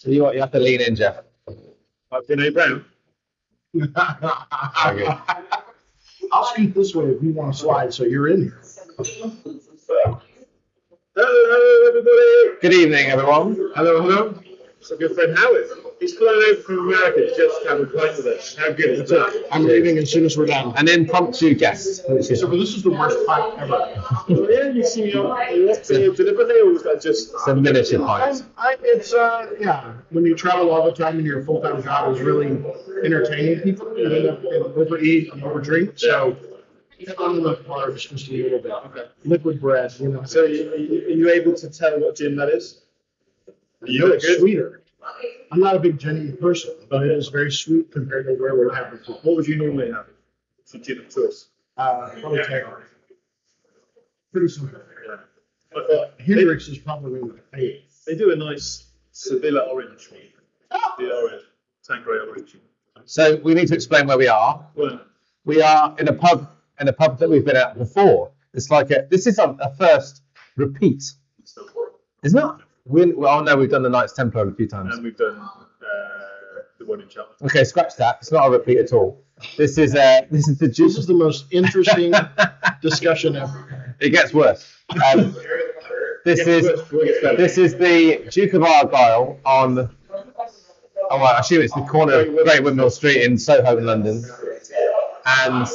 So you, you have to lean in, Jeff. Like Vinay Brown. Okay. I'll scoot this way if you want to slide, so you're in here. Hello, everybody. Good evening, everyone. Hello, hello. It's a good friend Howard. He's flown over from America just to have a pint with us. How good is that? I'm leaving as soon as we're done. An impromptu guest. which is- So this is the worst fight ever. Yeah, you see me on you deliberately, or was that just? It's a miniature I, pint. I, it's uh, yeah. When you travel all the time and your full time job is really entertaining people, you end up and overeat and overdrink. So get on the carbs just a little bit. Okay. Liquid bread, you know. So, you, you, are you able to tell what gin that is? You No, look it's sweeter. I'm not a big gin person, but it is very sweet compared to where we're having it. What would you normally have? It's a gin of choice. Uh, probably Taylor. Pretty simple. Yeah. Thought they, Hendrick's is probably my favorite. they do a nice Sevilla orange one. The orange, Tanqueray orange. So we need to explain where we are. Well, We are in a pub, in a pub that we've been at before. It's like a, this is a, a first repeat, isn't it? We, well, oh no, we've done the Knights Templar a few times. and we've done uh, the one in Cheltenham. Okay, scratch that. It's not a repeat at all. This is uh, this is the This is the most interesting discussion ever. It gets worse. Um, this is We'll get better. this is the Duke of Argyll on. Oh, well, I assume it's the corner of Great Windmill Street in Soho, in London. And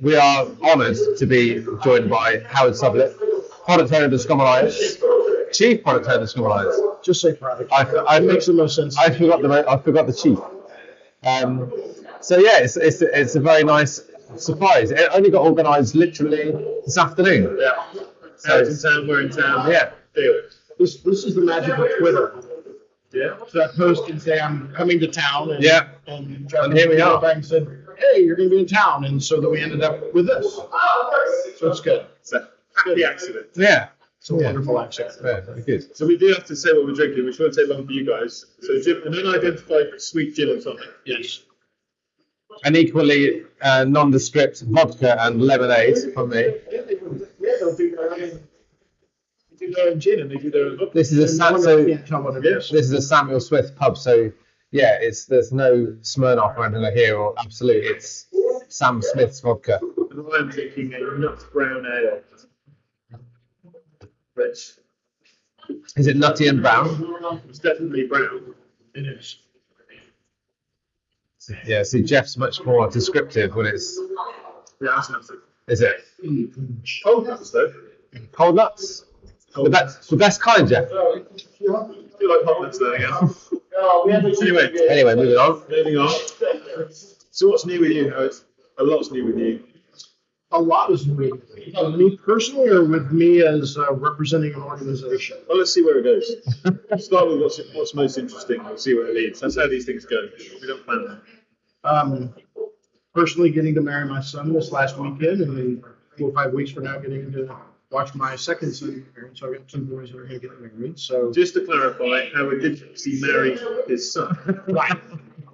we are honoured to be joined by Howard Sublett, product owner of the Scrum Alliance, chief product owner of the Scrum Alliance. Just say product. I, I, It makes the most sense. I forgot the I forgot the chief. Um, so yeah, it's, it's it's a very nice surprise. It only got organised literally this afternoon. Yeah. So Howard's in town, we're in town. yeah, Deal. This this is the magic of Twitter. Yeah. So I post and say I'm coming to town, and Yeah. and, And here we are. Back and said, hey, you're going to be in town, and so that we ended up with this. So it's good. It's a happy accident. yeah, It's a Yeah. wonderful accident. yeah, very good. So we do have to say what we're drinking, which won't take long for you guys. So Jim, an unidentified sweet gin or something. Yes. And equally uh, nondescript vodka and lemonade from me. Yeah, they do. Yeah, they'll do their own. They do their own gin and they do their own vodka. This is a Sam, so can't tell what it Yeah. this is a Samuel Smith pub. So yeah, it's there's no Smirnoff or anything here or absolute. It's Sam Smith's vodka. And I'm drinking a nut brown ale. Is it nutty and brown? It's definitely brown. It is. Yeah. See, Jeff's much more descriptive when it's. Yeah, that's nutty. Is it Cold nuts though. cold nuts? The best, the best kind, Jeff. I feel like hot nuts there again. anyway, Anyway, moving on. moving on. So what's new with you, Howard? A lot's new with you. A lot is. Uh, me personally, or with me as uh, representing an organization. Well, let's see where it goes. Start with what's, what's most interesting. We'll see where it leads. That's how these things go. We don't plan them. Um, personally, getting to marry my son this last weekend, and then four or five weeks from now, getting to watch my second son get married. So I've got two boys that are going to get married. So Just to clarify, Howard did he marry his son. right.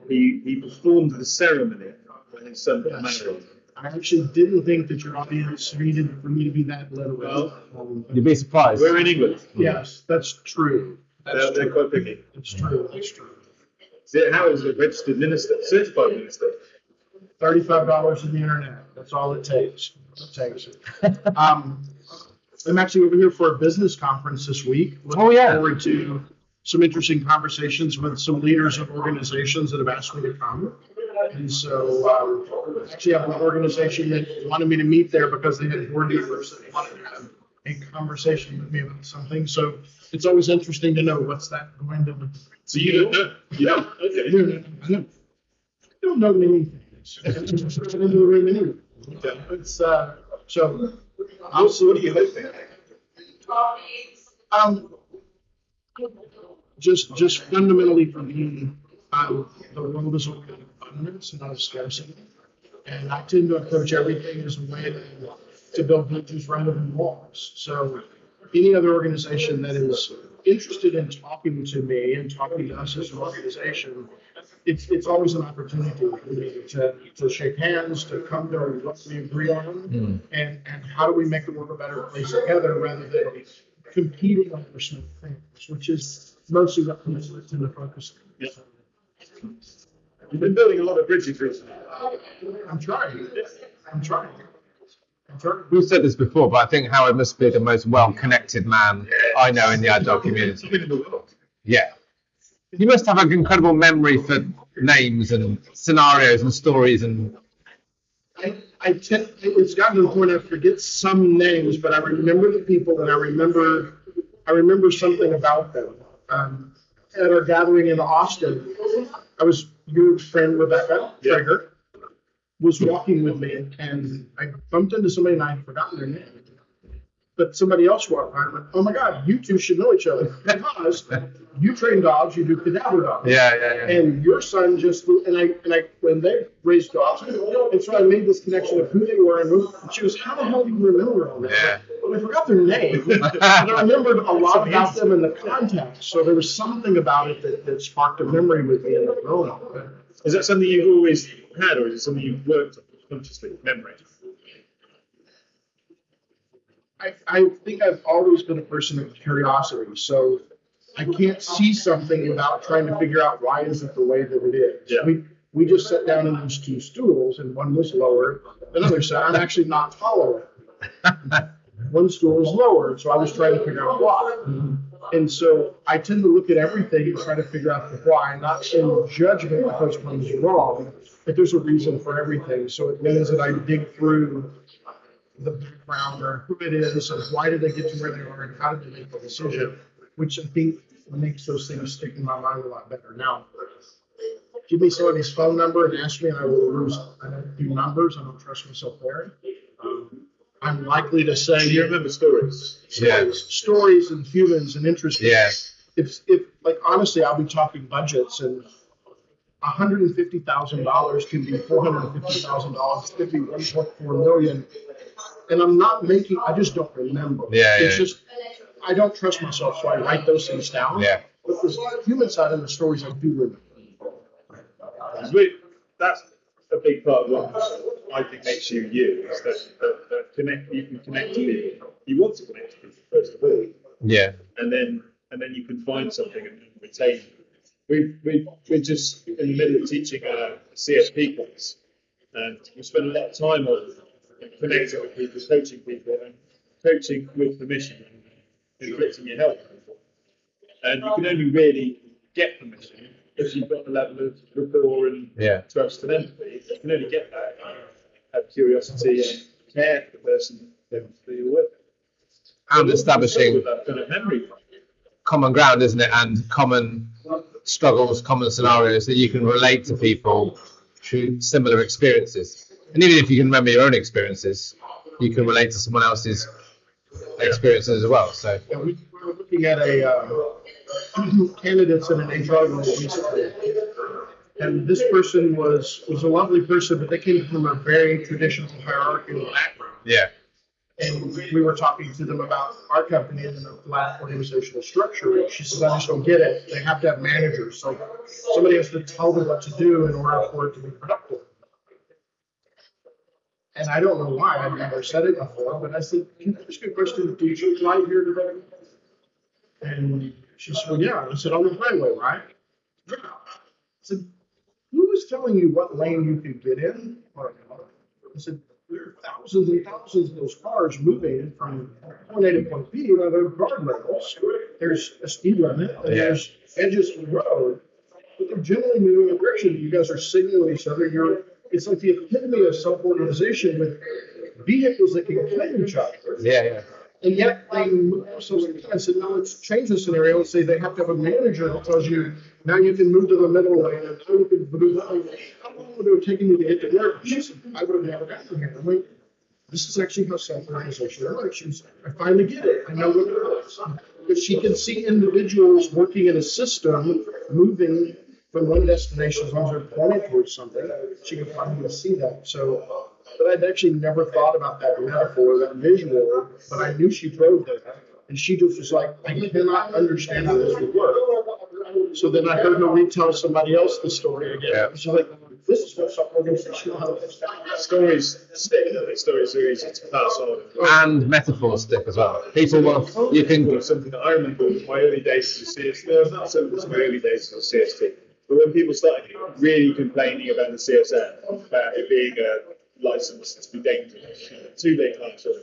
He, he performed the ceremony when his son got Yes. married. I actually didn't think that your audience needed for me to be that literal. Um, You'd be surprised. We're in England. yes, that's true. They're, That's they're true. quite picky. That's true. That's true. See, Howard is a registered minister, certified minister. Thirty-five dollars on the internet. That's all it takes. It takes. Um, I'm actually over here for a business conference this week. Looking Oh, yeah. Forward to some interesting conversations with some leaders of organizations that have asked me to come. And so, um, actually I have an organization that wanted me to meet there because they had board members that wanted to have a conversation with me about something. So it's always interesting to know what's that going to. be. So you don't know? Don't? Okay. I don't, I don't know. I'm just into the room anyway. Okay. It's, uh, so, so what are you hoping? um, just, just fundamentally for me, um, the world is one abundance, not of scarcity. And I tend to approach everything as a way to, to build bridges rather than walls. So any other organization that is interested in talking to me and talking to us as an organization, it's, it's always an opportunity for me to, to shake hands, to come to what we agree on, hmm. and, and how do we make the world a better place together rather than competing over small things, which is mostly what people tend to focus on. You've been building a lot of bridges recently. I'm trying. I'm trying. I'm trying. We've said this before, but I think Howard must be the most well-connected man I know in the agile community. In the world. Yeah. You must have an incredible memory for names and scenarios and stories and I, I tend, it's gotten to the point I forget some names, but I remember the people and I remember, I remember something about them. Um, at our gathering in Austin, I was, your friend Rebecca Yeah. Traeger was walking with me and I bumped into somebody and I had forgotten their name. But somebody else walked by and went, oh my God, you two should know each other because you train dogs, you do cadaver dogs. yeah, yeah, yeah. And your son just and I and I when they raised dogs, and so I made this connection of who they were and who. And she was, "How the hell do you remember all that?" Yeah. I forgot their name, but I remembered a lot about them in the context. So there was something about it that, that sparked a memory with me in the grown up. Is that something you've always had, or is it something you've worked on consciously? Memory. I, I think I've always been a person of curiosity, so I can't see something without trying to figure out why is it the way that it is. Yeah. We we just sat down in those two stools, and one was lower than the other. So I'm actually not taller. one stool is lower, so I was trying to figure out why. Mm-hmm. And so I tend to look at everything and try to figure out the why, not in judgment because one's wrong, but there's a reason for everything. So it means that I dig through the background or who it is and why did they get to where they are and how did they make the decision, which I think makes those things stick in my mind a lot better. Now, give me somebody's phone number and ask me, and I will lose. I don't do numbers. I don't trust myself there. I'm likely to say So you remember stories. Yeah. stories, stories and humans and interests. Yeah. If, if like honestly, I'll be talking budgets and hundred and fifty thousand dollars can be four hundred and fifty thousand dollars, could be one point four million. And I'm not making, I just don't remember. Yeah, It's yeah. just, I don't trust myself, so I write those things down. Yeah. But the human side of the stories I do remember. Because we, that's a big part of what I think makes you you. Is that, that, that connect, you can connect to people. You want to connect to people first of all, Yeah. and then and then you can find something and retain. We we we're just in the middle of teaching uh, a CSP course, and we spend a lot of time on connecting with people, coaching people, and coaching with permission and inflicting your help. And you can only really get permission if you've got the level of rapport and Yeah. trust and empathy. You can only get that have curiosity and care for the person that you're with. And establishing kind of memory. common ground, isn't it? And common struggles, common scenarios that you can relate to people through similar experiences. And even if you can remember your own experiences, you can relate to someone else's experiences as well. So Yeah, we we were looking at a, um, candidates in an HR role recently. And this person was, was a lovely person, but they came from a very traditional hierarchical background. yeah, And we were talking to them about our company and the flat organizational structure. And she says, I just don't get it. They have to have managers. So somebody has to tell them what to do in order for it to be productive. And I don't know why. I've never said it before, but I said, can I ask you a question? Do you drive here today? And she said, well, yeah. I said, on the highway, right? Yeah. I said, was telling you what lane you can get in? Or, I said, there are thousands and thousands of those cars moving from point A to point B. You know, there are guardrails. There's a speed limit. And. There's edges of the road. But they're generally moving in a direction. You guys are signaling each other. You're, it's like the epitome of self-organization with vehicles that can claim each other. yeah, yeah. And yet they so I said, no, let's change the scenario and say they have to have a manager that tells you now you can move to the middle lane and now you can move lane. How long would it have taken you to get to work? I would have never gotten here. I'm like, this is actually how self-organization works. I finally get it. I know what it is. But she can see individuals working in a system moving from one destination as long as they're pointing towards something. She can finally see that. So, but I'd actually never thought about that metaphor, that visual, but I knew she drove there. And she just was like, I cannot understand how this would work. So then I heard her retell somebody else the story again. Yeah. She's like, this is still some organizational help. Stories stick, don't they? Stories are easy to pass on. And metaphors stick as well. People will, you can, Well, something that I remember in my early days as a CST, no, not so much my early days as a CST, but when people started really complaining about the CSM, about it being a license to be dangerous, too late actually.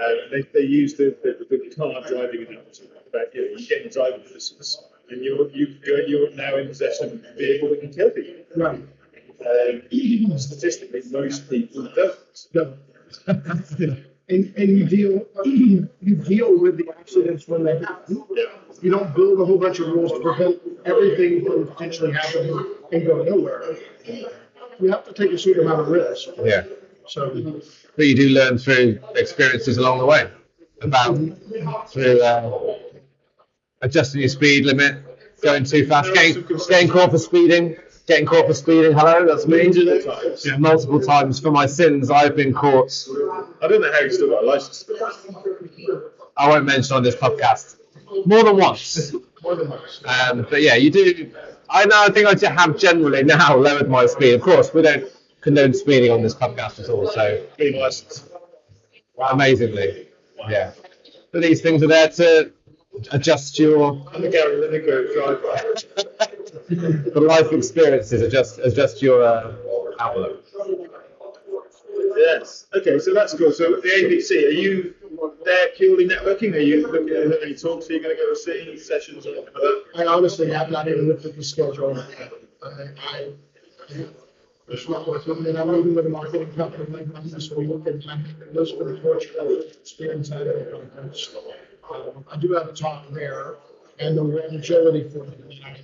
Uh, they, they used the, the, the car driving analogy about you know, you get your driving license and you're, you, you're, you're now in possession of a vehicle that can kill people. Right. Um, statistically, most people don't. No. And, and you deal, you deal with the accidents when they happen. You don't build a whole bunch of rules to prevent everything from potentially happening and go nowhere. You have to take a certain amount of risk. yeah. So, But you do learn through experiences along the way about through uh, adjusting your speed limit, going too fast, getting, getting caught for speeding, getting caught for speeding. Hello, that's me. Multiple times. Multiple times for my sins, I've been caught. I don't know how you still got a license. to be honest. I won't mention on this podcast more than once. more than most. Um, but yeah, you do. I know. I think I have generally now lowered my speed. Of course, we don't condone speeding on this podcast at all. So amazingly, yeah. But these things are there to adjust your I'm the Gary Lineker driver. the life experiences, adjust adjust your uh, outlook. Yes. Okay, so that's cool. So the ABC, are you there purely networking? Are you looking at are any talks Are you're going to go to see, sessions or anything like that? I honestly have not even looked at the schedule. I, I, it's not worth it. And I'm meeting with a marketing company like that this week, and I'm those for the Portugal experience out of the conference. Um, I do have a talk there, and the agility for it. And I,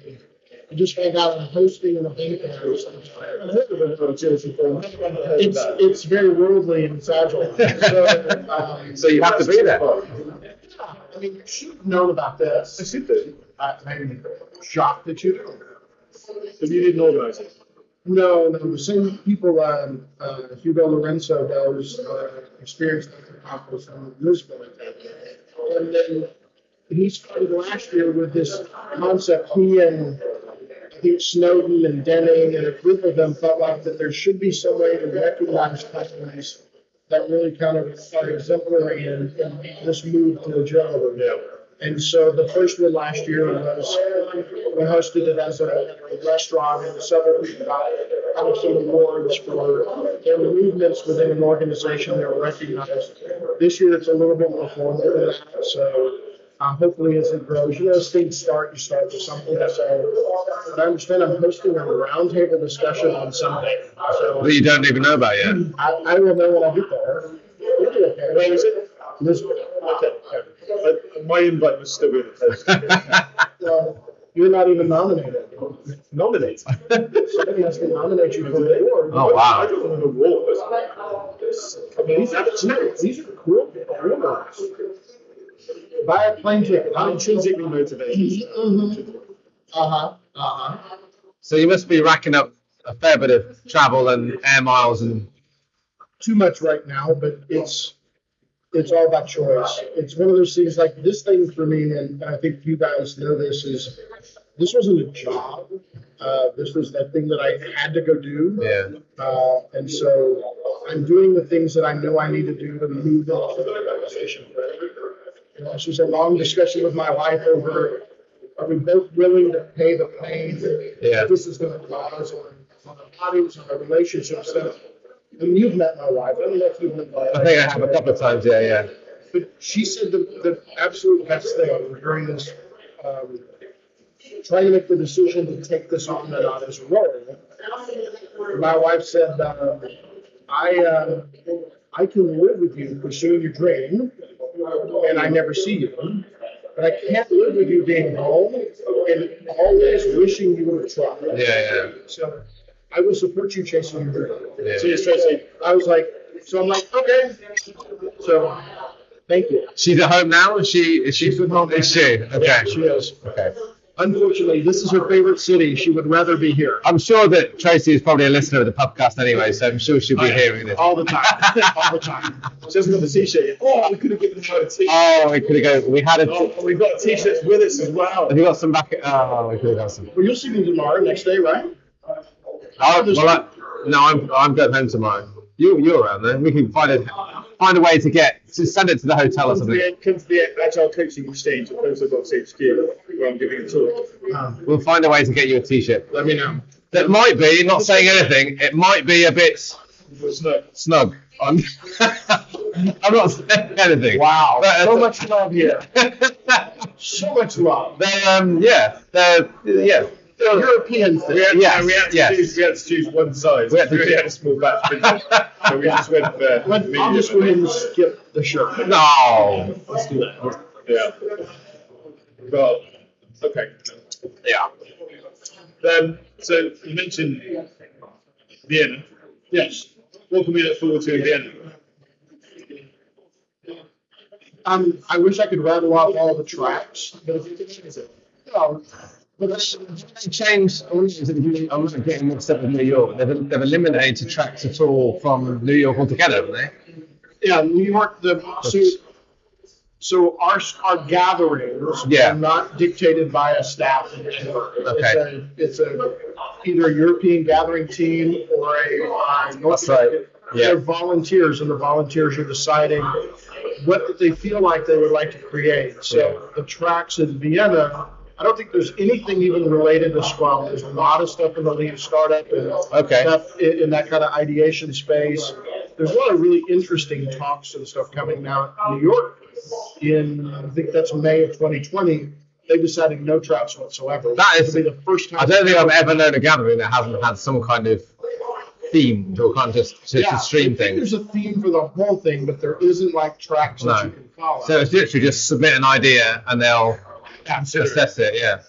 I just found out I'm hosting an event there. so I haven't heard of it on agility forum. I've never heard of It's it's very worldly and it's agile. So, um, So you have to be there. I mean, you should have known about this. I should do. I, I'm shocked that you don't. But you didn't organise it. No, no, the same people, um, uh, Hugo Lorenzo does, uh, experience at the conference in Lisbon. And then he started last year with this concept, he and I think Snowden and Denning and a group of them felt like that there should be some way to recognize companies that really kind of are exemplary in, in this move to agility. Yeah. And so the first one last year was, we hosted it as a, a restaurant and several people got kind of some awards for their movements within an organization that were recognized. This year it's a little bit more formal than that, so um, hopefully as it grows, you know, as things start, you start with something. So, but I understand I'm hosting a roundtable discussion on Sunday, so That you don't even know about yet. I, I will know when I get there. We'll do okay. Where is it? Lisbon. Okay. My invite was still in the post. Well, you're not even nominated. Nominate. Somebody has to nominate you for the award. Oh, wow. I don't want an award. I mean, These are, these are cool awards. Buy a plane ticket. I'm intrinsically motivated. Mhm. Uh-huh, uh-huh. So you must be racking up a fair bit of travel and air miles and Too much right now, but it's, it's all about choice. It's one of those things like this thing for me, and I think you guys know this, is this wasn't a job. Uh, this was that thing that I had to go do. yeah. Uh, and so I'm doing the things that I know I need to do to move into the organization. You know, This was a long discussion with my wife over, are we both willing to pay the pain that Yeah. this is gonna cause on on our bodies, on our relationships? So, And you've met my wife, I don't know if you've met my wife. I think I have a couple of times. Yeah, yeah. But she said the, the absolute best thing during this, um, trying to make the decision to take this on and not as a role. My wife said, uh, I, uh, I can live with you pursuing your dream, and I never see you. But I can't live with you being home and always wishing you would have tried. Yeah, yeah. So I will support you chasing your dream. Yeah. So you're straight saying, I was like, so I'm like, okay. So, thank you. She's at home now. Is she? Is she? She's at home. Is she? Okay. Yeah, she is. Okay. Unfortunately, this is her favorite city. She would rather be here. I'm sure that Tracy is probably a listener of the podcast anyway, so I'm sure she'll be oh, hearing this. All the time. All the time. she hasn't got the t-shirt yet. Oh, we could have given her a t-shirt. Oh, we could have go. We had a. Oh, we've got t-shirts with us as well. Have you got some back? Oh, we could have got some. Well, you'll see me tomorrow, next day, right? Oh, well, I, no, I'm I'm going home tomorrow. You you're around then. We can find a find a way to get to send it to the hotel or Come to something. the, come to the Agile Coaching Exchange at Post Box HQ, where I'm giving a talk. Um, We'll find a way to get you a t-shirt. let me know. That might be not saying anything. It might be a bit It's not. snug. I'm, I'm not saying anything. Wow, But, uh, so much love here. So much love. they um yeah they're yeah. European thing. We had, Yes, we, had to yes. choose, we had to choose one size. We had to We had a small batch, didn't so we just went for Let- I'll just go ahead and skip the shirt. No. Let's do that. Yeah. Well, okay. Yeah. Um, so you mentioned Vienna. Yes. What can we look forward to in Vienna? Um, I wish I could rattle off all the tracks, but if you can, no, but that's, They changed. I wonder if you- I'm not getting mixed up with New York. They've, they've eliminated tracks at all from New York altogether, haven't they? yeah, New York, the, so, so our, our gatherings Yeah. are not dictated by a staff. in Denver. It's a, it's a, either a European gathering team or a, uh, North That's right. American. Yeah. They're volunteers and the volunteers are deciding what they feel like they would like to create. So the tracks in Vienna, I don't think there's anything even related to Scrum. There's a lot of stuff in the lean startup and Okay. stuff in, in that kind of ideation space. There's a lot of really interesting talks and stuff coming now in New York. In I think that's May of 2020, they decided no tracks whatsoever. That is- be the first time. I don't think I've ever known a gathering that hasn't had some kind of theme or kind of just to, yeah, to stream I think thing. There's a theme for the whole thing, but there isn't like tracks that you can follow. So it's literally just submit an idea and they'll Consider it. assess it. Yeah.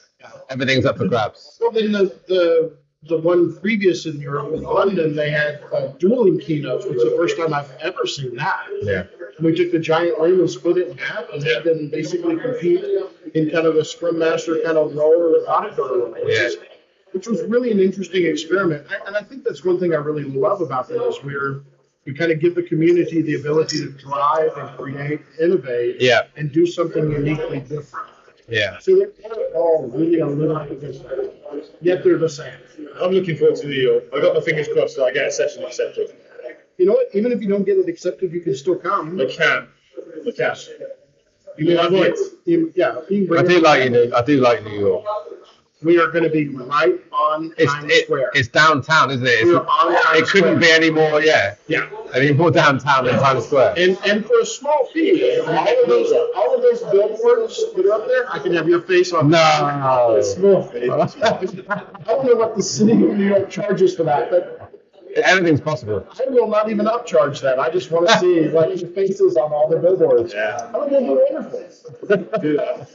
Everything's up for grabs. Well, then the, the, the one previous in Europe, in London, they had uh, dueling keynotes, which is the first time I've ever seen that. Yeah. We took the giant ring and split it in half and had them basically compete in kind of a scrum master kind of role or a doctor role, which, Yeah. is, which was really an interesting experiment. I- And I think that's one thing I really love about that is we're, we kind of give the community the ability to drive and create, innovate, Yeah. and do something uniquely different. Yeah. So they're all really a little bit yet they're the same. I'm looking forward to New York. Uh, I got my fingers crossed that I get a session accepted. You know what? Even if you don't get it accepted, you can still come. I can. I can. You can I might. yeah, you can bring I do like. New- I do like New York. We are going to be right on It's Times it, Square. it's downtown, isn't it? We're on Times it couldn't Square. be any more. Yeah. yeah, Any more downtown than Times Square. and and for a small fee, all of those all of those billboards that are up there, I can have your face on. No. Small fee. I don't know what the city of New York charges for that, but Anything's possible. I will not even upcharge that. I just want to see like your faces on all the billboards. Yeah. I don't know wonderful. Do that.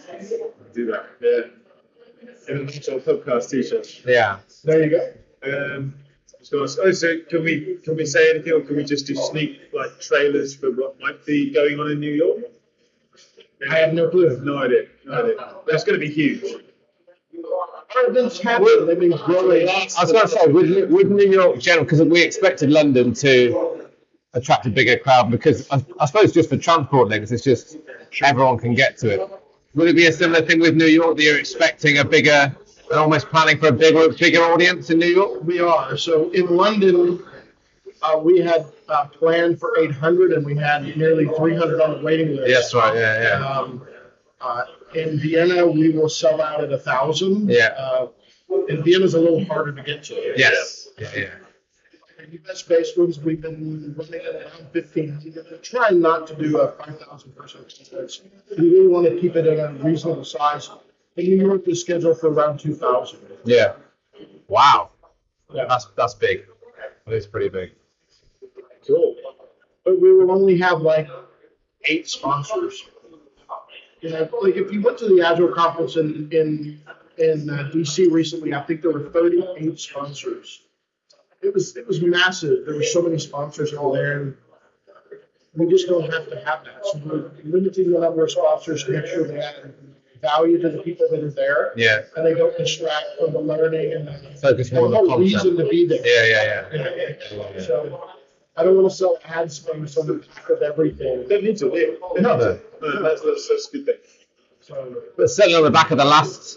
Do that. Yeah. And an actual podcast t-shirt. Yeah. There you go. Um, so, oh, so can we can we say anything, or can we just do sneak like trailers for what might be going on in New York? I have no clue. No idea. No idea. That's going to be huge. Our events. They've been growing. I was going to say, would, would New York general, because we expected London to attract a bigger crowd, because I, I suppose just for transport links, it's just everyone can get to it. Would it be a similar thing with New York that you're expecting a bigger, almost planning for a bigger, bigger audience in New York? We are. So in London, uh, we had uh, planned for 800 and we had nearly 300 on the waiting list. Yes, right, yeah, yeah. Um, uh, in Vienna, we will sell out at a thousand. Yeah. Uh, and Vienna's a little harder to get to. Yes. Yeah, yeah. US based ones, we've been running at around 1500. We're trying not to do a 5,000 person conference. We really want to keep it at a reasonable size. And New York is scheduled for around 2,000. Yeah. Wow. Yeah. That's that's big. That is pretty big. Cool. but we will only have like eight sponsors. You know, like if you went to the Agile conference in in in uh, DC recently, I think there were 38 sponsors. It was it was massive. There were so many sponsors all there. And we just don't have to have that. So we're limiting the number of sponsors to make sure they add value to the people that are there, Yeah. and they don't distract from the learning and the, Focus more on and the the whole reason to be there. Yeah, yeah, yeah. So I don't want to sell ad space on the back of everything. Don't need to live. No, no. No, that's, that's, that's a good thing. So But certainly on the back of the last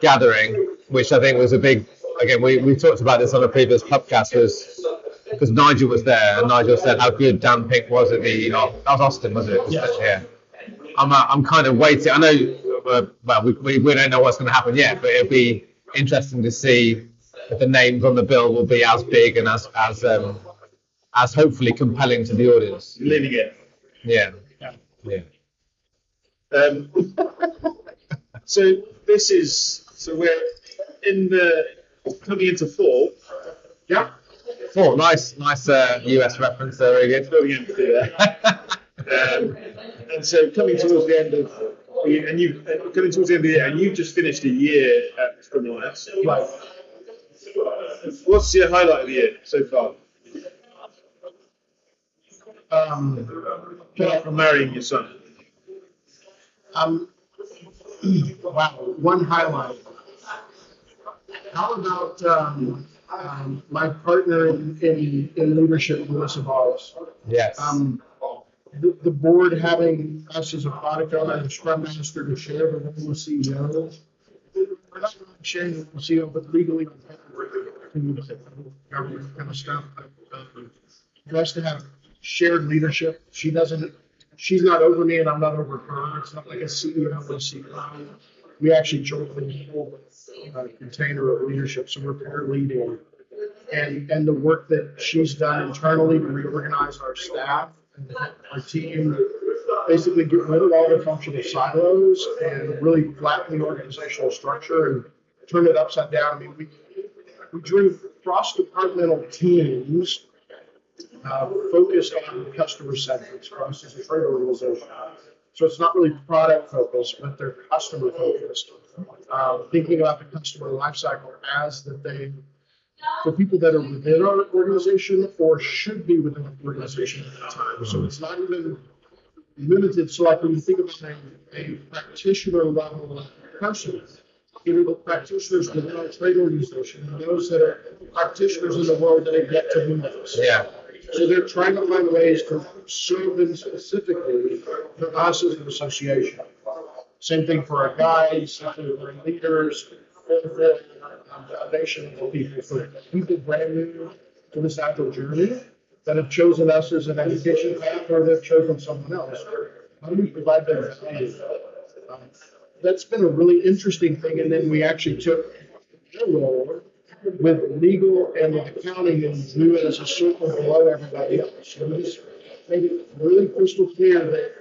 gathering, which I think was a big again, we, we talked about this on a previous podcast, was because Nigel was there, and Nigel said how good Dan Pink was at the, you know, that was Austin, was it? it. Yeah. I'm, uh, I'm kind of waiting. I know, uh, well, we, we, we don't know what's going to happen yet, but it'll be interesting to see if the names on the bill will be as big and as as um, as hopefully compelling to the audience. Leaning in. Yeah. Yeah. Yeah. Um, so this is so we're in the coming into four. Yeah. Cool. Nice, nice uh, US reference there. Very good. Going into there. Um, and so coming towards the end of and you and coming towards the end of the year, and you've just finished a year at Scrum Alliance. Right. What's your highlight of the year so far? Um, Apart from marrying your son. um, wow, one highlight. How about um, um, my partner in, in, in leadership, Melissa Boggs? yes. Um, the, the board having us as a product owner and scrum master to share the role of CEO. We're not really sharing the CEO, but legally, government kind of stuff. For us to have shared leadership, she doesn't, she's not over me and I'm not over her. It's not like a CEO and a CEO. We actually jointly hold a container of leadership, so we're pair leading and, and the work that she's done internally to reorganize our staff and our team, basically get rid of all the functional silos and really flatten the organizational structure and turn it upside down. I mean, we, we drew cross-departmental teams uh, focused on customer centric. Cross is a trade organization. So it's not really product focused, but they're customer focused. Um, thinking about the customer lifecycle as that they for people that are within our organization or should be within the organization at the time. So it's not even limited. So like when you think about a, a practitioner level person, either the practitioners within our trade organization those that are practitioners in the world that yet to move us. yeah. So they're trying to find ways to serve them specifically for us as an association. Same thing for our guides, same thing for our leaders, for foundation of people, for people brand new to this agile journey that have chosen us as an education path or they've chosen someone else. How do we provide them value? Um, That's been a really interesting thing. And then we actually took their role with legal and accounting and drew it as a circle below everybody else. So we just made it really crystal clear that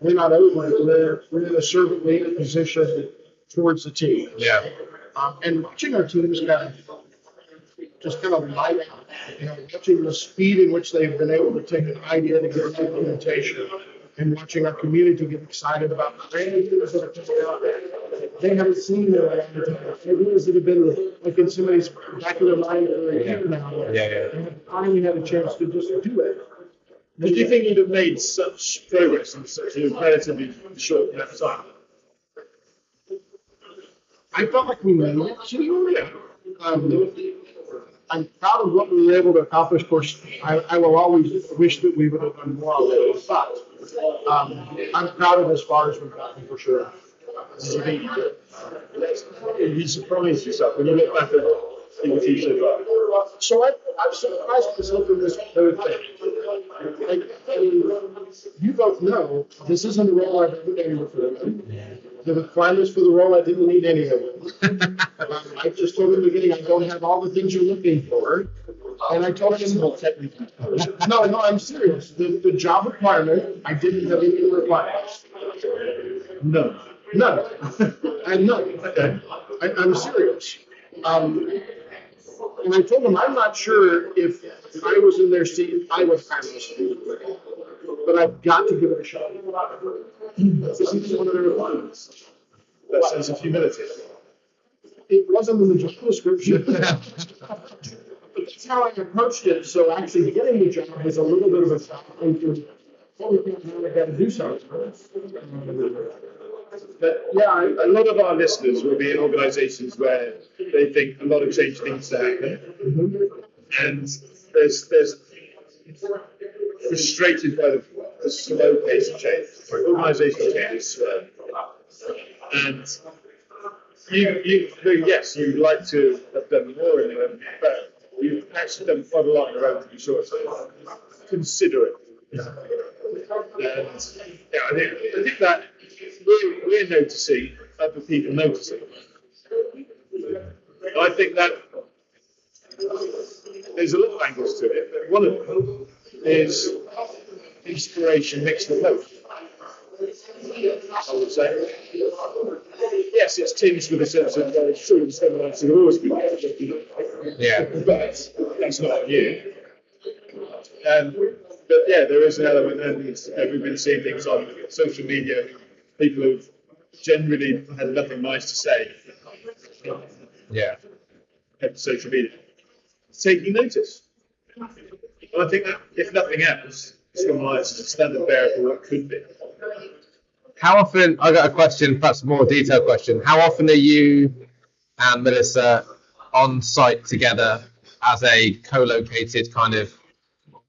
we're not over it. We're, we're in a servant leader position towards the team. Yeah. Um, and watching our teams kind of just kind of light out, you know, watching the speed in which they've been able to take an idea to get implementation and watching our community get excited about the brand new things that are coming out there. They haven't seen it around the time. Maybe it have been like in somebody's back of their mind for a year now. Yeah, yeah. And have finally had a chance to just do it. Did you think you'd have made such progress in such a relatively short amount of time? I felt like we made it to um, I'm proud of what we were able to accomplish. Of course, I, I will always wish that we would have done more of it, but um, I'm proud of as far as we've gotten for sure. Have you surprised yourself when you look back at achieved so I, I've surprised myself in this third thing. Like, I you both know this isn't the role I've been before. The requirements for the role, I didn't need any of them. Um, I just told them in the beginning, I don't have all the things you're looking for. And I told them, no, no, I'm serious. The, the job requirement, I didn't have any requirements. No. None. And none. Okay. I, I'm serious. Um, and I told them I'm not sure if I was in their seat, I would hire this. But I've got to give it a shot. This is one of their requirements. That sense of humility. It wasn't in the job description. That's how I approached it. So actually getting the job was a little bit of a shock into, I gotta do something. But yeah, a lot of our listeners will be in organisations where they think a lot of change needs to happen, and there's there's frustrated by the, the slow pace of change. Organisational change is slow, and you, you, yes, you'd like to have done more in them, but you've actually done quite a lot on your own to be sure. So consider it. And yeah, I think, I think that we're, we're noticing other people noticing. I think that there's a lot of angles to it, but one of them is inspiration mixed with hope. I would say. Yes, it's tinged with a sense of uh, true and semblance of always been Yeah. but that's not you. Um, but yeah, there is an element, and we've been seeing things on social media, people who've generally had nothing nice to say Yeah. on social media, taking notice. And I think that, if nothing else, it's going to standard bearer for what could be. How often? I got a question, perhaps a more detailed question. How often are you and Melissa on site together as a co-located kind of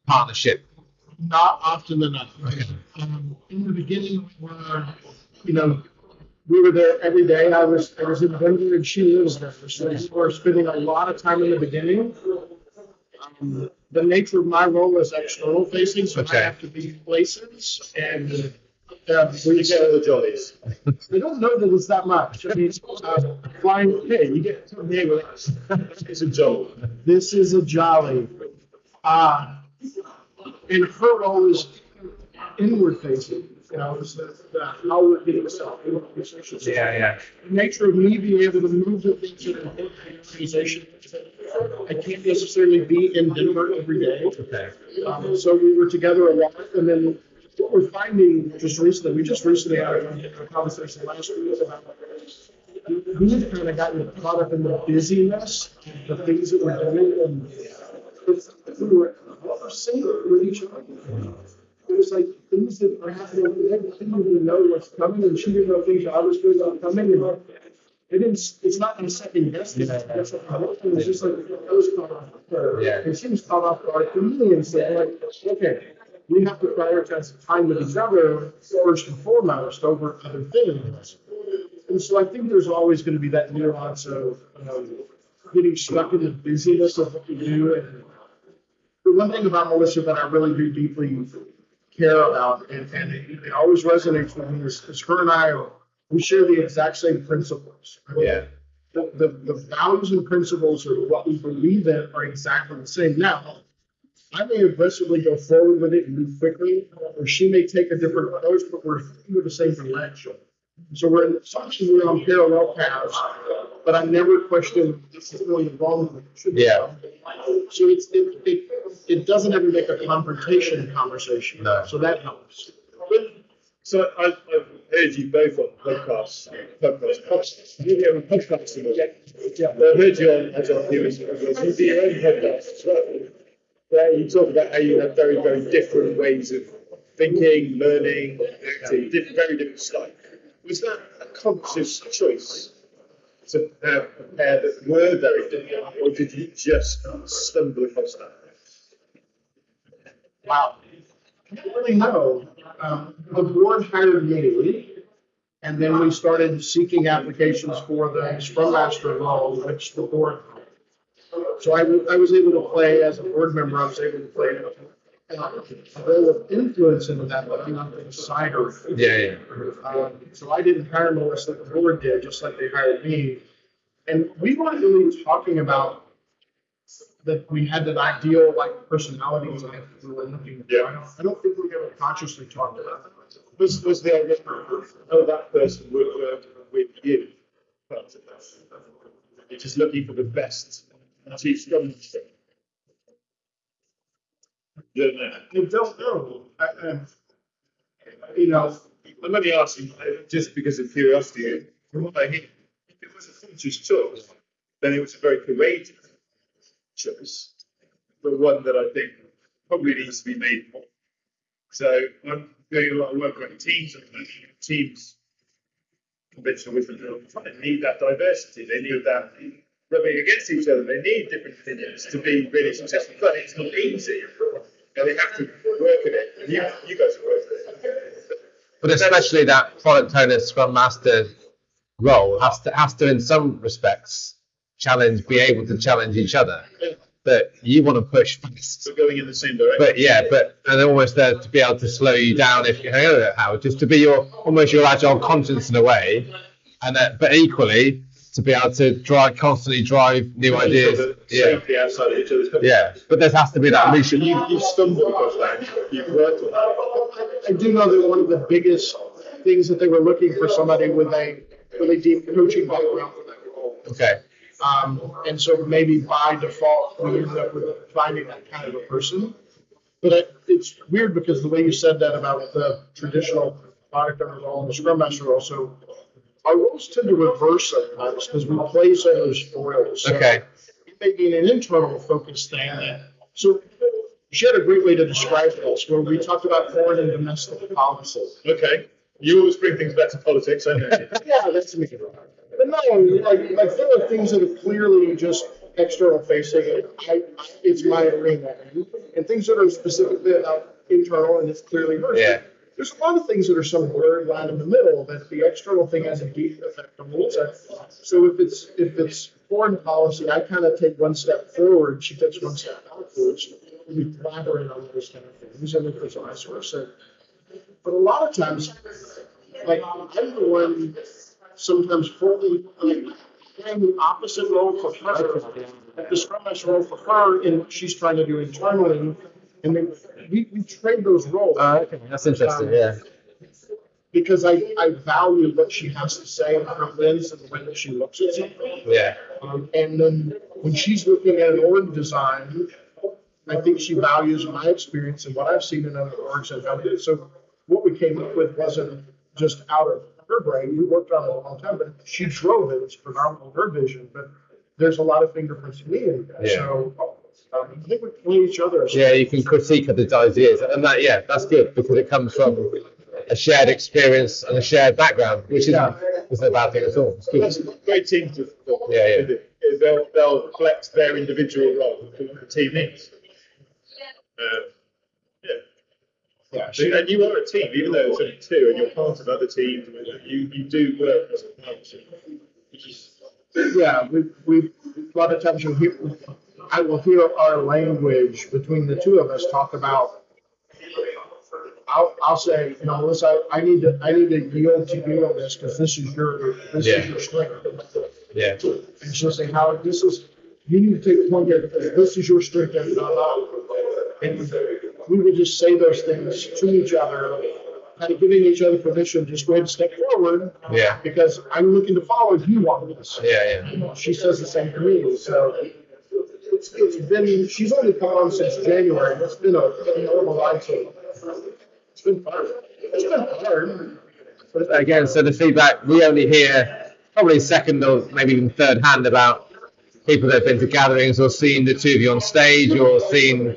partnership? Not often enough. Um, in the beginning, we were, you know, we were there every day. I was I was in Denver and she lives there, so we were spending a lot of time in the beginning. Um, the nature of my role is external facing, so Okay. I have to be places and. We You get all the jollies. I don't know that it's that much. I mean, uh, flying, hey, you get to me with It's a job. this is a jolly. Uh, and her role is inward facing, you know, is the, the, how we're getting stuff. yeah. The nature of me being able to move the things that are in the organization. I can't necessarily be in Denver every day. Okay. Um, so we were together a lot, and then what we're finding just recently, we just recently had a conversation last week about we've kind of gotten caught up in the busyness, the things that we're doing, and it's, we were what seeing with each other. It was like things that were happening day. I didn't even know what's coming, and she didn't know things I was doing were coming. And it didn't. It's not in second guessing. It's it was just like I was caught off guard. Yeah. And she was caught off guard for me and said, like, okay, we have to prioritize time with each other first and foremost over other things. And so I think there's always going to be that nuance of um, getting stuck in the busyness of what we do. And the one thing about Melissa that I really do deeply care about, and, and it, it always resonates with me, is, is her and I, we share the exact same principles. Yeah. The, the, the values and principles of what we believe in are exactly the same. Now, I may aggressively go forward with it and move quickly, or she may take a different approach, but we're in the same direction. So we're in sometimes we're on parallel paths, but I never question this is really wrong. with it. It should Yeah. wrong. So it's it, it it doesn't ever make a confrontation conversation. No. So that helps. So I, I've heard you both on podcasts, podcasts, podcasts. You get on podcasts a lot. Yeah. I've heard you on as on viewers, you do your own podcast as Where you talk about how you have very, very different ways of thinking, learning, acting, different, very different style. Was that a conscious choice to have a pair that were very different, or did you just stumble across that? Wow. I don't really know. Um, the board hired me, and then we started seeking applications for the Scrum Master which the board. So I, I was able to play as a board member. I was able to play a, a role of influence into that, but I'm not the decider. Yeah. Yeah. Um, so I didn't hire Melissa, the board did, just like they hired me. And we weren't really talking about that we had that ideal like personality type we were looking for. Yeah. I don't, I don't think we ever consciously talked about that. Was, was the idea oh that person would work with you? You're just looking for the best scrum master. Don't know. I don't know. I, I, you know, I'm only asking uh, just because of curiosity. From what I hear, if it was a conscious choice, then it was a very courageous choice, but one that I think probably needs to be made more. So I'm doing a lot of work on teams moment. Teams, conventional wisdom, they need that diversity. They need that rubbing against each other. They need different opinions to be really successful. But it's not easy, and they have to work at it. And you, you guys are working at it. But especially that product owner, scrum master role has to has to in some respects challenge, be able to challenge each other. But you want to push fast. So going in the same direction. But yeah, but and almost there to be able to slow you down if you hang on Howard, just to be your almost your agile conscience in a way, and that, but equally to be able to drive constantly drive new ideas. Yeah, outside of each other's company. yeah. But there has to be that So mission. you, you've stumbled across that. You've worked on that. I do know that one of the biggest things that they were looking for somebody with a really deep coaching background for that role. Okay. Um, and so maybe by default, we ended up with finding that kind of a person. But it, it's weird because the way you said that about the traditional product owner role and the scrum master role, so our roles tend to reverse sometimes because we play those roles. So Okay. It may be an internal focus thing. That, so she had a great way to describe this where we talked about foreign and domestic policy. Okay. You always bring things back to politics, don't you? Yeah, that's me. But no, like, like there are things that are clearly just external facing. and I, it's my arena, and things that are specifically about internal, and it's clearly hers. Yeah. There's a lot of things that are some blurred line in the middle that the external thing has a deep effect on the inside. So if it's if it's foreign policy, I kind of take one step forward, she takes one step backwards. We collaborate on those kind of things, and it's vice versa. But a lot of times, like I'm the one sometimes fully like playing the opposite role for her, the scrum role for her in what she's trying to do internally, and then we, we trade those roles Uh, okay. That's interesting. Yeah. because I, I value what she has to say and her lens and the way that she looks at something. Yeah. Um, and then when she's looking at an org design, I think she values my experience and what I've seen in other orgs and. So what we came up with wasn't just out of her brain. We worked on it a long time, but she drove it. It's predominantly her vision. But there's a lot of fingerprints me in that. Yeah. So um, I think we play each other. Yeah, you can critique other ideas, and that yeah, that's good because it comes from a shared experience and a shared background, which isn't, Yeah. isn't a bad thing at all. It's That's great team to form. Yeah, yeah. Is They'll, they'll flex their individual role what the team needs. Um, yeah. Yeah, and you are a team, even though it's only two, and you're part of other teams. You you do work as a is Yeah, we, we, of times you'll hear, I will hear our language between the two of us talk about, I'll, I'll say, you know, Melissa, I need to, I need to yield to you on this because this is your, this Yeah. is your strength. Yeah. And she'll say, Howard, this is, you need to take point here because this is your strength and not mine. And we would just say those things to each other, kind of giving each other permission, just go ahead and step forward Yeah. because I'm looking to follow you on this Yeah. Yeah. she says the same to me. So it's, it's been, she's only come on since January. It's been a, a normal ride so far. It's been fun. It's been hard. But Again, so the feedback we only hear probably second or maybe even third hand about people that have been to gatherings or seen the two of you on stage or seen.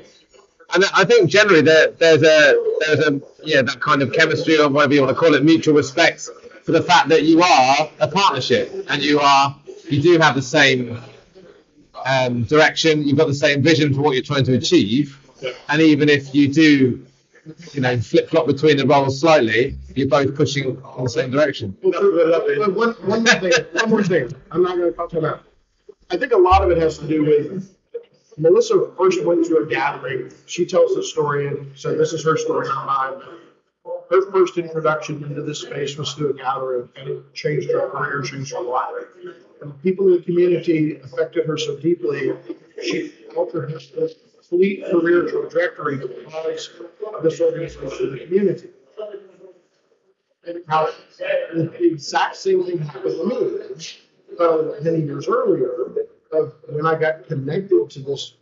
And I think generally there, there's a there's a yeah that kind of chemistry or whatever you want to call it, mutual respect for the fact that you are a partnership and you are you do have the same um, direction, you've got the same vision for what you're trying to achieve, and even if you do, you know, flip flop between the roles slightly, you're both pushing in the same direction. Well, but one, one more thing, one more thing. I'm not going to talk about. I think a lot of it has to do with Melissa first went to a gathering. She tells the story, and so this is her story, not mine. Her first introduction into this space was through a gathering, and it changed her career, changed her life. The people in the community affected her so deeply, she altered her complete career trajectory because of this organization in the community. And how the exact same thing happened to me, uh, many years earlier, of when I got connected to this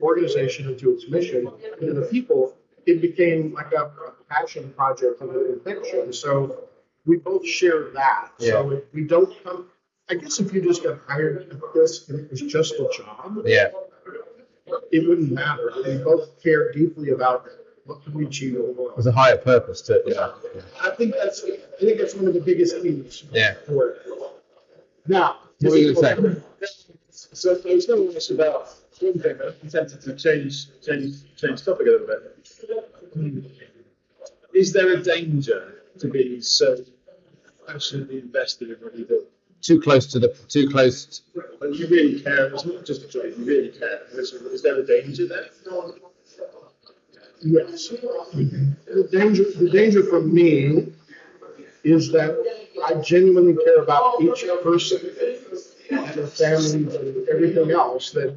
organization and to its mission and to the people, it became like a, a passion project and an addiction. So we both share that. Yeah. So we don't come, I guess if you just got hired at this and it was just a job, Yeah. it wouldn't matter. We both care deeply about what can we achieve in the. There's a higher purpose to it. Yeah. I think that's I think that's one of the biggest keys Yeah. for it. Now, What were you gonna So I was going to about one thing, but I'm tempted to change change change topic a little bit. Is there a danger to being so passionately invested in what you do? Too close to the too close. And you really care, it's not just a job, you really care. Is, is there a danger there? Yes. The danger, the danger for me is that I genuinely care about each person and their families and everything else, that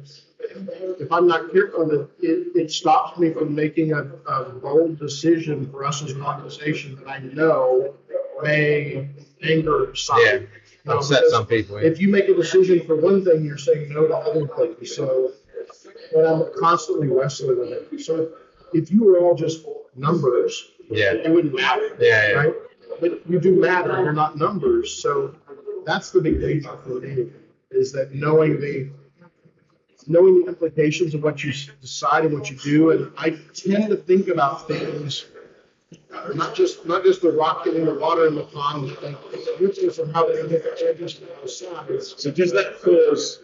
if I'm not careful, that it, it stops me from making a, a bold decision for us as an organization that I know may anger some. Yeah, Upset um, because some people. If you make a decision for one thing, you're saying no to other things, so, but I'm constantly wrestling with it. So if you were all just numbers, Yeah. it wouldn't matter. Yeah, yeah. Right? But you do matter, you're not numbers, so that's the big danger for me, is that knowing the, knowing the implications of what you s- decide and what you do, and I tend to think about things, not just, not just the rock in the water in the pond, but roots of how they get changes to the sides. So does that cause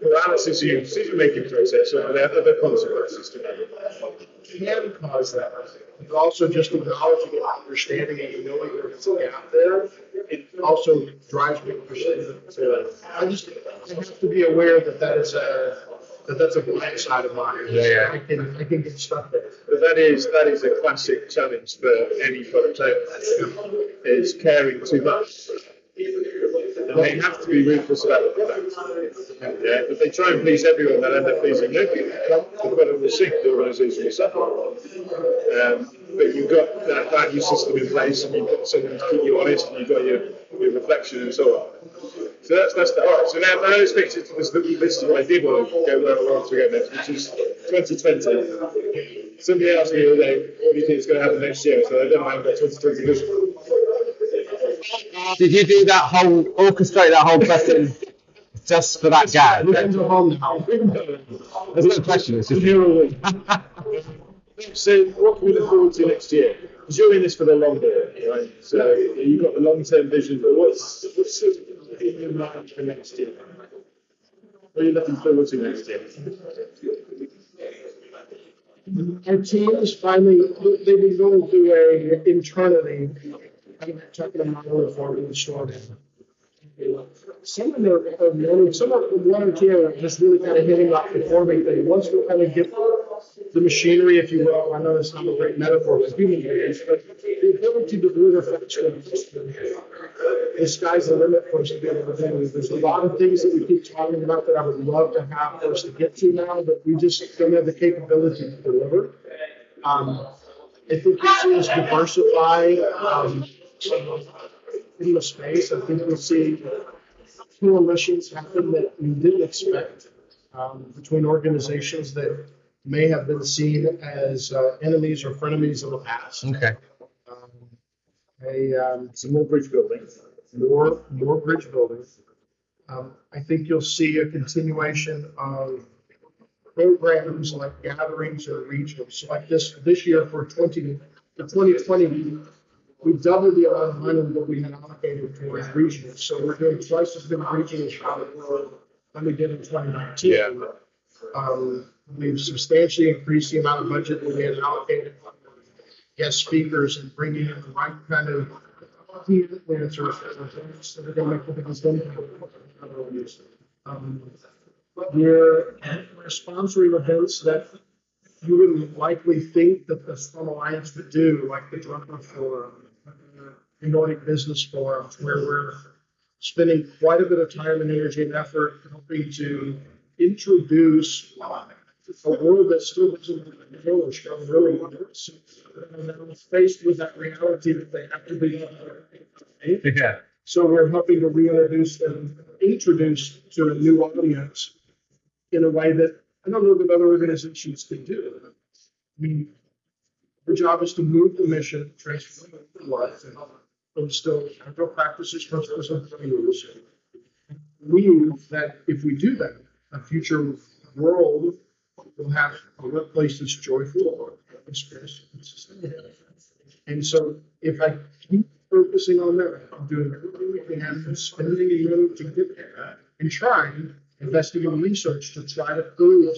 paralysis of your decision-making process or are there other consequences to that? can cause that. But also just acknowledging and understanding and knowing there's a gap there, it also drives me to to- I just, I have to be aware that that is a, that that's a blind side of mine. Yeah, yeah. I can, I can get stuck there. But that is, that is a classic challenge for any owner, is caring too much. And they have to be ruthless about the product. Yeah, if they try and please everyone, they'll end up pleasing nobody. The product will sink, the organisation will suffer. Um, but you've got that value system in place, and you've got something to keep you honest, and you've got your, your reflection and so on. So that's that's the, right. So now, let's fix it to this little list of I did want to go where I want to go next, which is 2020. Somebody asked me the other day, what do you think is going to happen next year? So I don't know, I've got 2020 vision. Did you do that whole orchestrate that whole question just for that guy? Weekends are home now. There's no question. It's just So what can we look forward to next year? Because you're in this for the long haul, right? So you've got the long-term vision, but what's what's sort of in your mind for next year? What are you looking forward to next year? Our team is finally, they've been going through a internally, I'm talking about reform in the store. Some of them are learning, some of them, one or two are just really kind of hitting that performing thing. Once we kind of get the machinery, if you will, I know that's not a great metaphor for human beings, but the ability to faster and faster. The sky's the limit for us to be able to do. There's a lot of things that we keep talking about that I would love to have for us to get to now, but we just don't have the capability to deliver. Um, I think you'll see us diversify, um, in the space. I think we'll see coalitions happen that we didn't expect, um, between organizations that may have been seen as, uh, enemies or frenemies in the past. okay. A, um, Some more bridge building. more, more bridge building. Um, I think you'll see a continuation of programs like gatherings or regionals. So like this, this year for twenty, for twenty twenty, we doubled the amount of money that we had allocated towards regionals. So we're doing twice as many regionals than we did in twenty nineteen. Yeah. Um, we've substantially increased the amount of budget that we had allocated guest speakers and bringing in the right kind of influencers that are going. Um, We're, sponsoring events that you wouldn't likely think that the Scrum Alliance would do, like the Drucker Forum, the Nordic Business Forum, where we're spending quite a bit of time and energy and effort helping to introduce a world that still doesn't know Scrum really works. And they're faced with that reality that they have to be. Yeah. So we're hoping to reintroduce them, introduce to a new audience in a way that I don't know that other organizations can do. I mean, our job is to move the mission, transform life, and instill agile practices, principles, and values. We that if we do that, a future world will have a workplace that's joyful, prosperous, and so if I keep focusing on that, I'm doing everything we can, spending the money to get there, and trying, investing in research to try to prove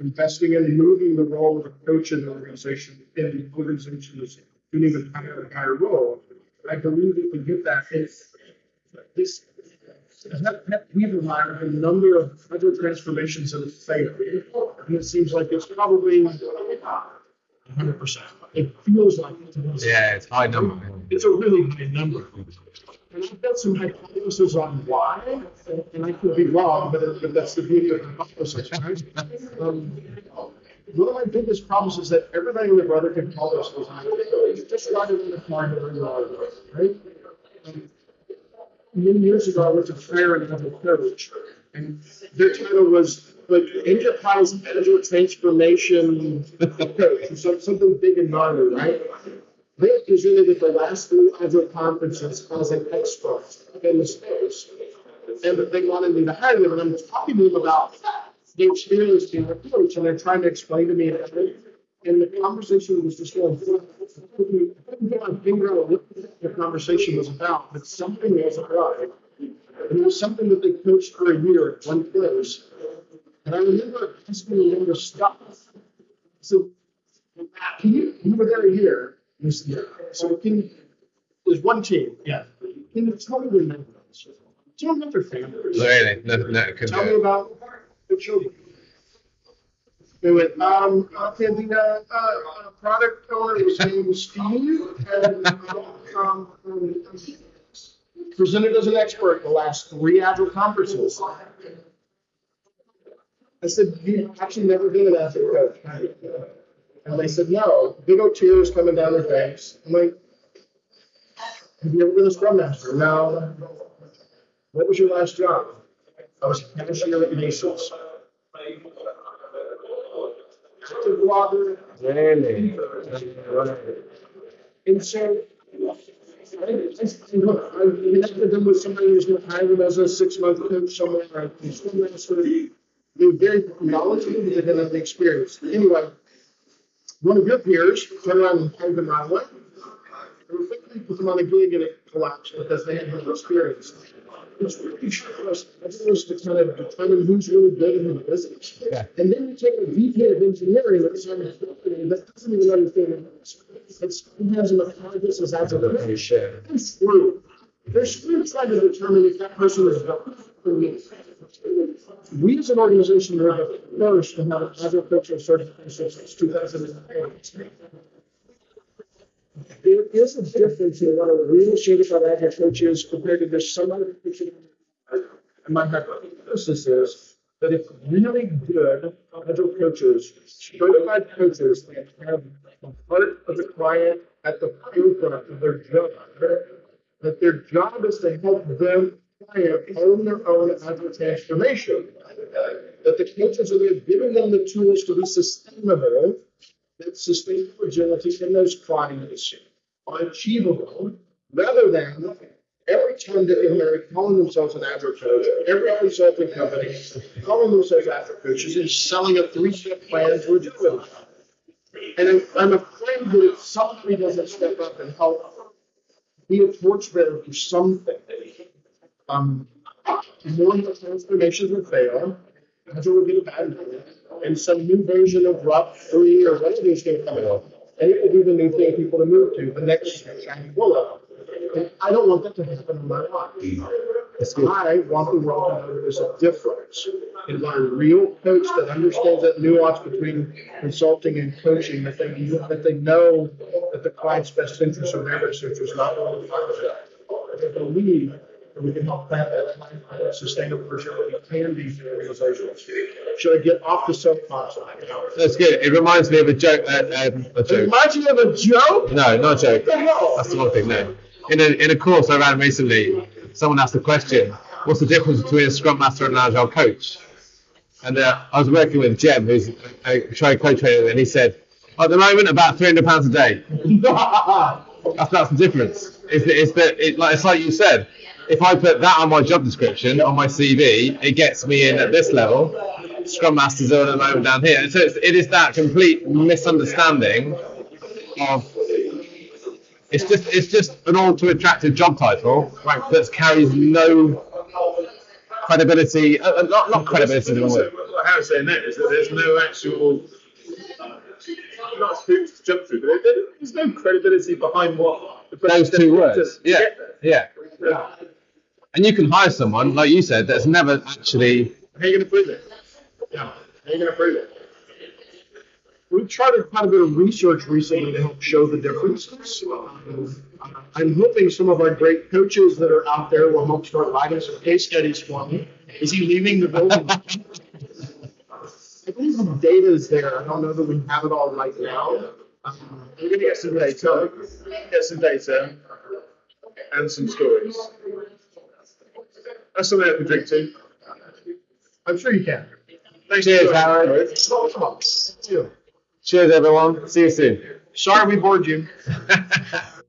investing in moving the role of a coach in the organization, in the organization is an even higher, higher role. I believe we get that, if this we've admired a number of other transformations that have failed. And it seems like it's probably 100%. It feels like it to. Yeah, it's high number. It's a really high number. And I've got some hypotheses on why, and I could be wrong, but, but that's the beauty of hypothesis, right? Um, one of my biggest problems is that everybody and their brother can call themselves You just it in the car where you are, right? Um, many years ago, I went to prayer and had a coach, and their title was like Enterprise Agile Transformation Coach, or some- something big and gnarly, right? They presented at the last three Agile conferences as an expert in the space. And they wanted me to hire them, and I'm talking to them about the experience being a coach, and they're trying to explain to me. And the conversation was just going, I couldn't get my finger on what the conversation was about, but something wasn't right. And it was something that they coached for a year at one place. And I remember asking the younger stuff. So, can you, you were there here this year. So can, there's one team, yeah. Can you tell me their names? Tell me about their families. Really? No, no, it could Tell me about the children. They went, um, okay, the, uh, uh, product owner was named Steve and, um, presented as an expert the last three agile conferences. I said, you've actually never been an agile coach. And they said, no. Big old tears coming down their face. I'm like, have you ever been a scrum master? No. What was your last job? I was a cashier at Macy's. Really? And so, connected them with somebody who's going to hire them as a six-month coach somewhere, or a scrum master. They're very knowledgeable, they have the experience. Anyway, one of your peers turned around and hired them away. They were quickly put them on a gig and it collapsed because they had no experience. It's really us, us to kind of determine who's really good and who isn't. Yeah. And then you take a VP of engineering that's on a company that doesn't even understand it. It's, who has an apprentice as a sure. they're screwed. They're screwed trying to determine if that person is good for me. We as an organization are the first to have coaching certification since two thousand and eight. There is a difference in what a real certified coach is compared to this some other. And my hypothesis is that if really good agile coaches, certified coaches that have the heart of the client at the forefront of their job, that their job is to help them client own their own agile transformation. That the coaches are there giving them the tools to be sustainable, that sustainable agility in those clients are achievable, rather than every time that they are calling themselves an agile coach, every consulting company calling themselves agile coaches and selling a three-step plan to a agility. And I'm, I'm afraid that if somebody doesn't step up and help be a torchbearer for something, um, more of the transformations will fail, agile will get abandoned, and some new version of RUP three or whatever is going to come out. And it will be the new thing people to move to, the next shiny bullet. And I don't want that to happen in my life. I want the world to know there's a difference in what a real coach that understands that nuance between consulting and coaching, that they, that they know that the client's best interests are their best interests, not the one They believe that we can help plant that client sustainable agility can be for organizations. Should I get off the soapbox? That's good. It reminds me of a joke. Uh, um, a It reminds you of a joke? No, not a joke. What the hell? That's the wrong thing. No. In a in a course I ran recently, someone asked the question, "What's the difference between a scrum master and an agile coach?" And uh, I was working with Jem, who's a trying coach trainer, and he said, "At the moment, about three hundred pounds a day. That's, that's the difference. It's, the- it's that it, like it's like you said. If I put that on my job description on my CV, it gets me in at this level. Scrum masters are at the moment down here. So it's, it is that complete misunderstanding of it's just it's just an all too attractive job title right, that carries no credibility. Uh, uh, not not credibility. is the wrong word. What Harry's saying there is that there's no actual, not hoops to jump through, but there- there- there's no credibility behind what the Those two words. Yeah, yeah. Yeah. And you can hire someone, like you said, that's never actually. How are you going to prove it? Yeah. How are you going to prove it? We've tried a quite a bit of research recently to help show the differences. I'm hoping some of our great coaches that are out there will help start writing some case studies for me. Is he leaving the building? I believe the data is there. I don't know that we have it all right now. We're going to get some data, get some data, and some stories. That's something I can drink to. I'm sure you can. Thanks Cheers, for Howard. joining. Cheers, everyone. See you soon. Sorry we bored you.